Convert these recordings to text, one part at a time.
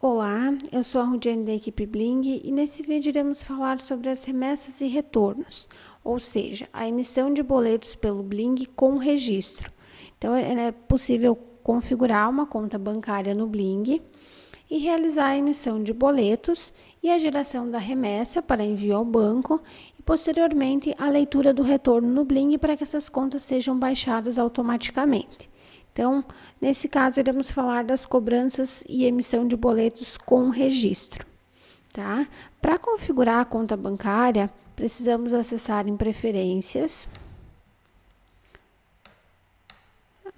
Olá, eu sou a Rudiane da equipe Bling e nesse vídeo iremos falar sobre as remessas e retornos, ou seja, a emissão de boletos pelo Bling com registro. Então, é, é possível configurar uma conta bancária no Bling e realizar a emissão de boletos e a geração da remessa para envio ao banco e, posteriormente, a leitura do retorno no Bling para que essas contas sejam baixadas automaticamente. Então, nesse caso, iremos falar das cobranças e emissão de boletos com registro. Tá? Para configurar a conta bancária, precisamos acessar em Preferências.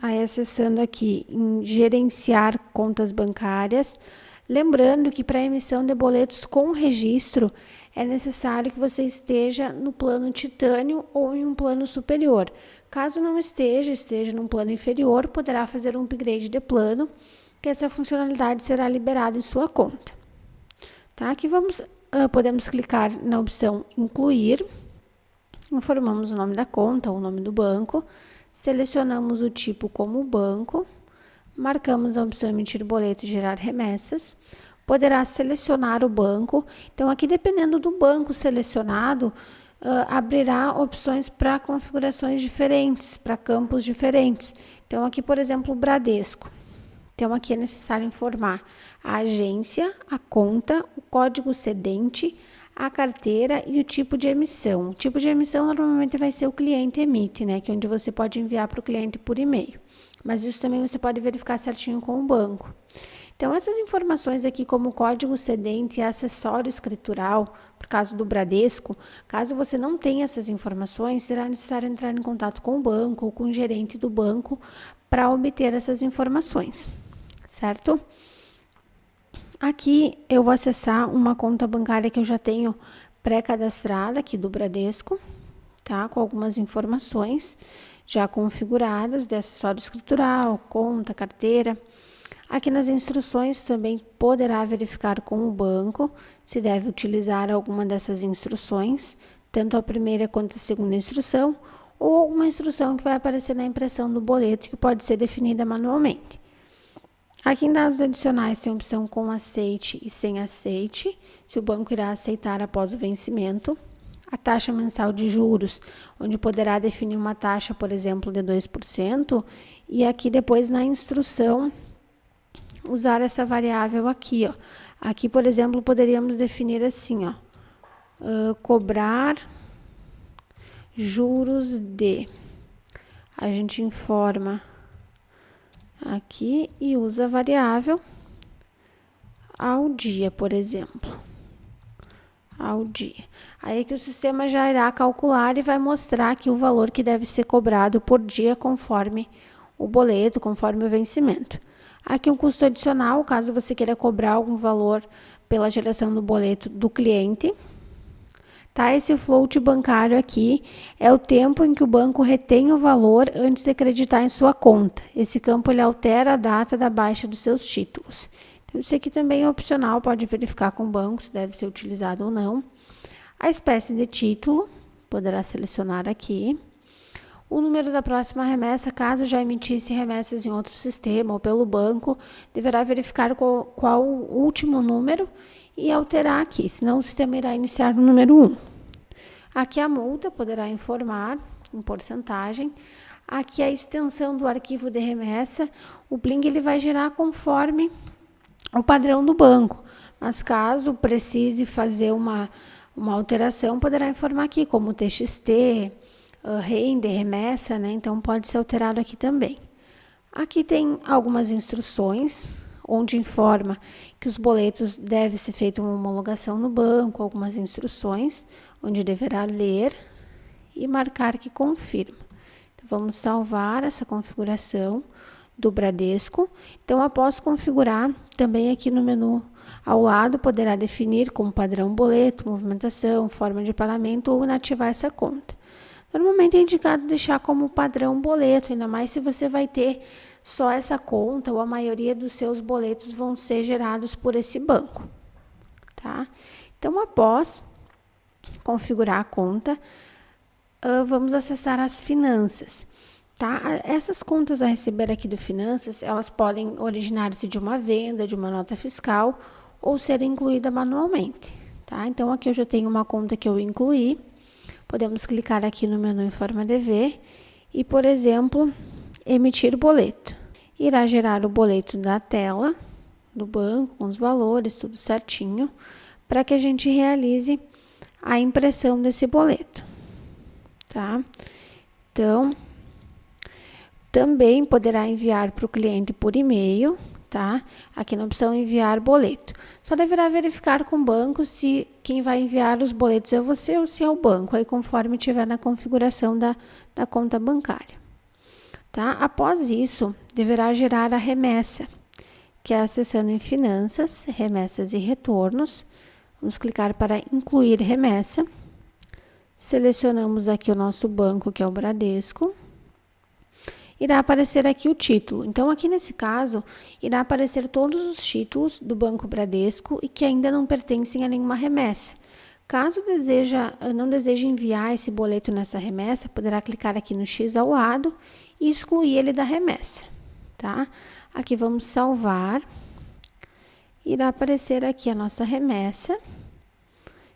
Aí, acessando aqui em Gerenciar contas bancárias. Lembrando que para emissão de boletos com registro, é necessário que você esteja no plano titânio ou em um plano superior. Caso não esteja, esteja num plano inferior, poderá fazer um upgrade de plano, que essa funcionalidade será liberada em sua conta. Tá? Aqui vamos, uh, podemos clicar na opção incluir, informamos o nome da conta, o nome do banco, selecionamos o tipo como banco, marcamos a opção emitir boleto e gerar remessas, poderá selecionar o banco. Então, aqui, dependendo do banco selecionado, uh, abrirá opções para configurações diferentes, para campos diferentes. Então, aqui, por exemplo, o Bradesco. Então, aqui é necessário informar a agência, a conta, o código cedente, a carteira e o tipo de emissão. O tipo de emissão normalmente vai ser o cliente emite, né? Que é onde você pode enviar para o cliente por e-mail. Mas isso também você pode verificar certinho com o banco. Então, essas informações aqui, como código cedente e acessório escritural, por caso do Bradesco, caso você não tenha essas informações, será necessário entrar em contato com o banco ou com o gerente do banco para obter essas informações, certo? Aqui eu vou acessar uma conta bancária que eu já tenho pré-cadastrada aqui do Bradesco, tá? Com algumas informações já configuradas de acessório escritural, conta, carteira. Aqui nas instruções também poderá verificar com o banco se deve utilizar alguma dessas instruções, tanto a primeira quanto a segunda instrução, ou alguma instrução que vai aparecer na impressão do boleto que pode ser definida manualmente. Aqui em dados adicionais tem a opção com aceite e sem aceite, se o banco irá aceitar após o vencimento. A taxa mensal de juros, onde poderá definir uma taxa, por exemplo, de 2%, e aqui depois na instrução usar essa variável aqui, ó. Aqui, por exemplo, poderíamos definir assim, ó. Uh, cobrar juros de. A gente informa aqui e usa a variável ao dia, por exemplo. Ao dia. Aí que o sistema já irá calcular e vai mostrar aqui o valor que deve ser cobrado por dia conforme o boleto, conforme o vencimento. Aqui um custo adicional, caso você queira cobrar algum valor pela geração do boleto do cliente. Tá? Esse float bancário aqui é o tempo em que o banco retém o valor antes de acreditar em sua conta. Esse campo ele altera a data da baixa dos seus títulos. Isso aqui também é opcional, pode verificar com o banco se deve ser utilizado ou não. A espécie de título, poderá selecionar aqui o número da próxima remessa, caso já emitisse remessas em outro sistema ou pelo banco, deverá verificar qual, qual o último número e alterar aqui, senão o sistema irá iniciar no número 1. Aqui a multa poderá informar em porcentagem. Aqui a extensão do arquivo de remessa, o Bling ele vai gerar conforme o padrão do banco. Mas caso precise fazer uma, uma alteração, poderá informar aqui, como TXT, uh, rende, remessa, né? Então pode ser alterado aqui também. Aqui tem algumas instruções, onde informa que os boletos deve ser feita uma homologação no banco, algumas instruções, onde deverá ler e marcar que confirma. Então, vamos salvar essa configuração do Bradesco. Então, após configurar, também aqui no menu ao lado poderá definir como padrão boleto, movimentação, forma de pagamento ou inativar essa conta. Normalmente é indicado deixar como padrão boleto, ainda mais se você vai ter só essa conta ou a maioria dos seus boletos vão ser gerados por esse banco, tá? Então, após configurar a conta, uh, vamos acessar as finanças. Tá? Essas contas a receber aqui do Finanças, elas podem originar-se de uma venda, de uma nota fiscal ou ser incluída manualmente. Tá? Então, aqui eu já tenho uma conta que eu incluí. Podemos clicar aqui no menu em forma e, por exemplo, emitir boleto. Irá gerar o boleto da tela do banco, com os valores, tudo certinho, para que a gente realize a impressão desse boleto. Tá? Então, também poderá enviar para o cliente por e-mail, tá? Aqui na opção enviar boleto. Só deverá verificar com o banco se quem vai enviar os boletos é você ou se é o banco, aí conforme tiver na configuração da, da conta bancária. Tá? Após isso, deverá gerar a remessa, que é acessando em finanças, remessas e retornos. Vamos clicar para incluir remessa. Selecionamos aqui o nosso banco, que é o Bradesco irá aparecer aqui o título. Então, aqui nesse caso, irá aparecer todos os títulos do Banco Bradesco e que ainda não pertencem a nenhuma remessa. Caso deseja, não deseje enviar esse boleto nessa remessa, poderá clicar aqui no X ao lado e excluir ele da remessa, tá? Aqui vamos salvar. Irá aparecer aqui a nossa remessa.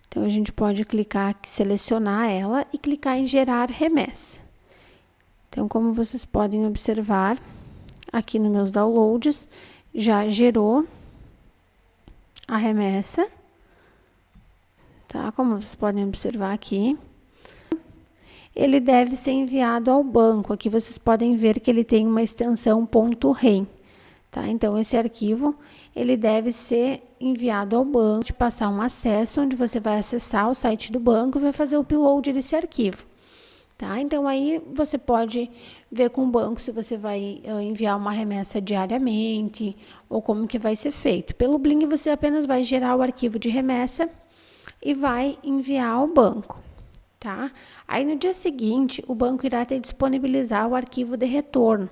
Então, a gente pode clicar, selecionar ela e clicar em gerar remessa. Então, como vocês podem observar, aqui nos meus downloads, já gerou a remessa, tá? Como vocês podem observar aqui. Ele deve ser enviado ao banco. Aqui vocês podem ver que ele tem uma extensão .rem, tá? Então, esse arquivo, ele deve ser enviado ao banco, de passar um acesso, onde você vai acessar o site do banco e vai fazer o upload desse arquivo. Tá? Então, aí você pode ver com o banco se você vai uh, enviar uma remessa diariamente ou como que vai ser feito. Pelo Bling, você apenas vai gerar o arquivo de remessa e vai enviar ao banco. Tá? Aí, no dia seguinte, o banco irá te disponibilizar o arquivo de retorno.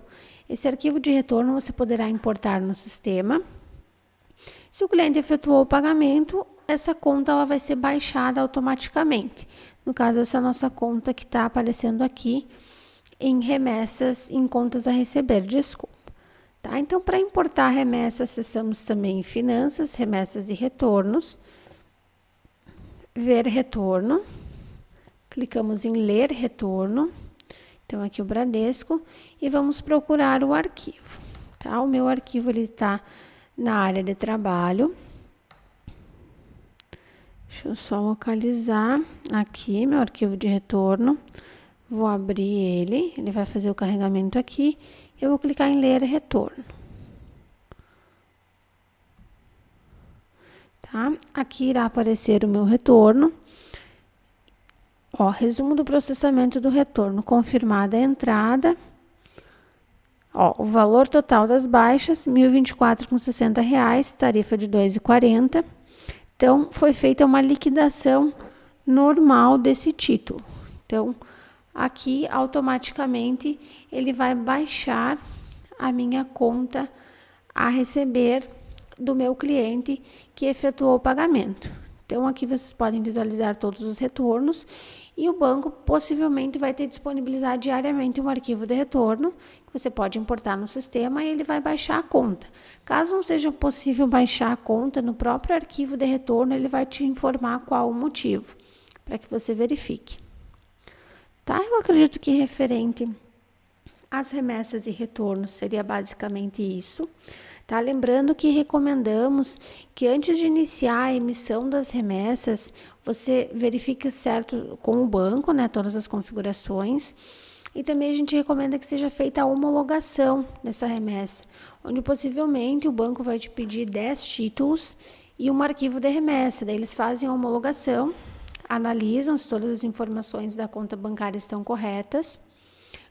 Esse arquivo de retorno você poderá importar no sistema. Se o cliente efetuou o pagamento, essa conta ela vai ser baixada automaticamente. No caso, essa nossa conta que está aparecendo aqui em remessas, em contas a receber, desculpa. Tá? Então, para importar remessas, acessamos também finanças, remessas e retornos. Ver retorno. Clicamos em ler retorno. Então, aqui o Bradesco. E vamos procurar o arquivo. Tá? O meu arquivo está na área de trabalho. Deixa eu só localizar aqui meu arquivo de retorno. Vou abrir ele, ele vai fazer o carregamento aqui. Eu vou clicar em ler retorno. Tá? Aqui irá aparecer o meu retorno. Ó, resumo do processamento do retorno. Confirmada a entrada. Ó, o valor total das baixas, R$ 1.024,60, tarifa de R$ 2,40. Então, foi feita uma liquidação normal desse título. Então, aqui automaticamente ele vai baixar a minha conta a receber do meu cliente que efetuou o pagamento. Então, aqui vocês podem visualizar todos os retornos e o banco possivelmente vai ter disponibilizar diariamente um arquivo de retorno que você pode importar no sistema e ele vai baixar a conta. Caso não seja possível baixar a conta no próprio arquivo de retorno, ele vai te informar qual o motivo, para que você verifique. Tá? Eu acredito que referente às remessas e retornos seria basicamente isso. Tá? Lembrando que recomendamos que antes de iniciar a emissão das remessas, você verifique certo com o banco, né, todas as configurações. E também a gente recomenda que seja feita a homologação dessa remessa, onde possivelmente o banco vai te pedir 10 títulos e um arquivo de remessa. Daí eles fazem a homologação, analisam se todas as informações da conta bancária estão corretas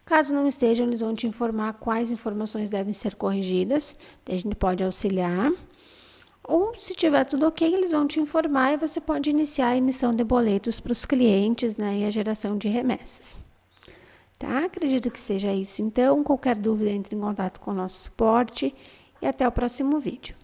Caso não estejam, eles vão te informar quais informações devem ser corrigidas, a gente pode auxiliar. Ou, se tiver tudo ok, eles vão te informar e você pode iniciar a emissão de boletos para os clientes né, e a geração de remessas. Tá? Acredito que seja isso. Então, qualquer dúvida, entre em contato com o nosso suporte e até o próximo vídeo.